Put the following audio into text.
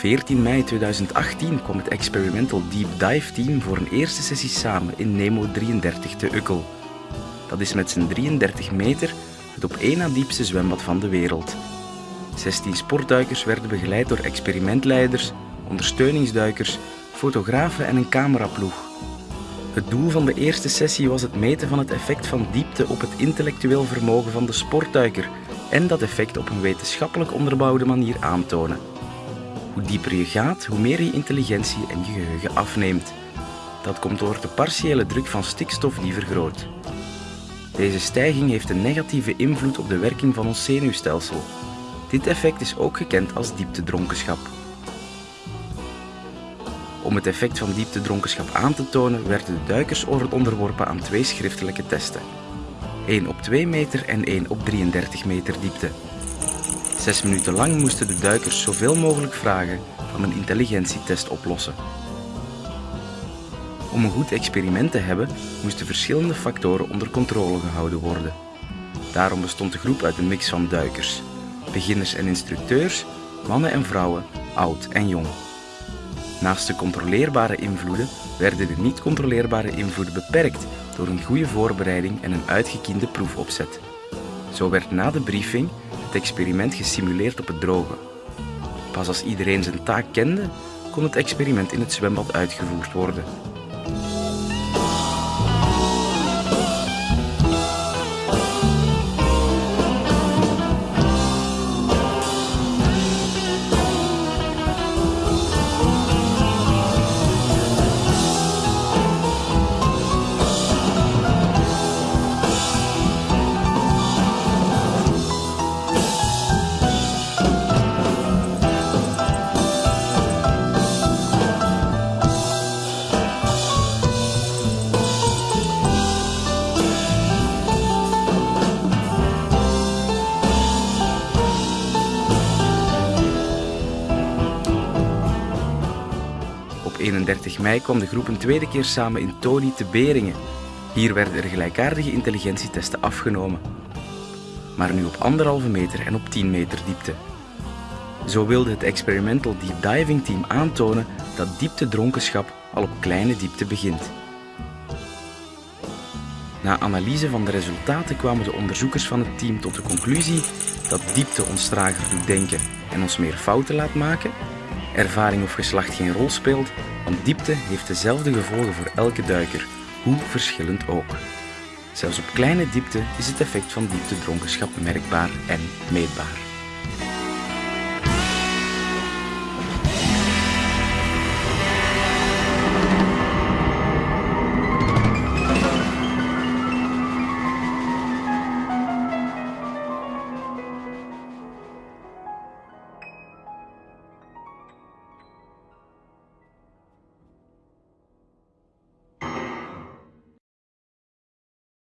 14 mei 2018 kwam het Experimental Deep Dive Team voor een eerste sessie samen in Nemo 33 te Ukkel. Dat is met zijn 33 meter het op één na diepste zwembad van de wereld. 16 sportduikers werden begeleid door experimentleiders, ondersteuningsduikers, fotografen en een cameraploeg. Het doel van de eerste sessie was het meten van het effect van diepte op het intellectueel vermogen van de sportduiker en dat effect op een wetenschappelijk onderbouwde manier aantonen. Hoe dieper je gaat, hoe meer je intelligentie en je geheugen afneemt. Dat komt door de partiële druk van stikstof die vergroot. Deze stijging heeft een negatieve invloed op de werking van ons zenuwstelsel. Dit effect is ook gekend als dieptedronkenschap. Om het effect van dieptedronkenschap aan te tonen werden de duikers onderworpen aan twee schriftelijke testen. 1 op 2 meter en 1 op 33 meter diepte. Zes minuten lang moesten de duikers zoveel mogelijk vragen van een intelligentietest oplossen. Om een goed experiment te hebben, moesten verschillende factoren onder controle gehouden worden. Daarom bestond de groep uit een mix van duikers, beginners en instructeurs, mannen en vrouwen, oud en jong. Naast de controleerbare invloeden werden de niet controleerbare invloeden beperkt door een goede voorbereiding en een uitgekiende proefopzet. Zo werd na de briefing het experiment gesimuleerd op het droge. Pas als iedereen zijn taak kende, kon het experiment in het zwembad uitgevoerd worden. 31 mei kwam de groep een tweede keer samen in Toli te Beringen. Hier werden er gelijkaardige intelligentietesten afgenomen. Maar nu op anderhalve meter en op 10 meter diepte. Zo wilde het Experimental Deep Diving Team aantonen dat dieptedronkenschap al op kleine diepte begint. Na analyse van de resultaten kwamen de onderzoekers van het team tot de conclusie dat diepte ons trager doet denken en ons meer fouten laat maken, ervaring of geslacht geen rol speelt, want diepte heeft dezelfde gevolgen voor elke duiker, hoe verschillend ook. Zelfs op kleine diepte is het effect van dieptedronkenschap merkbaar en meetbaar.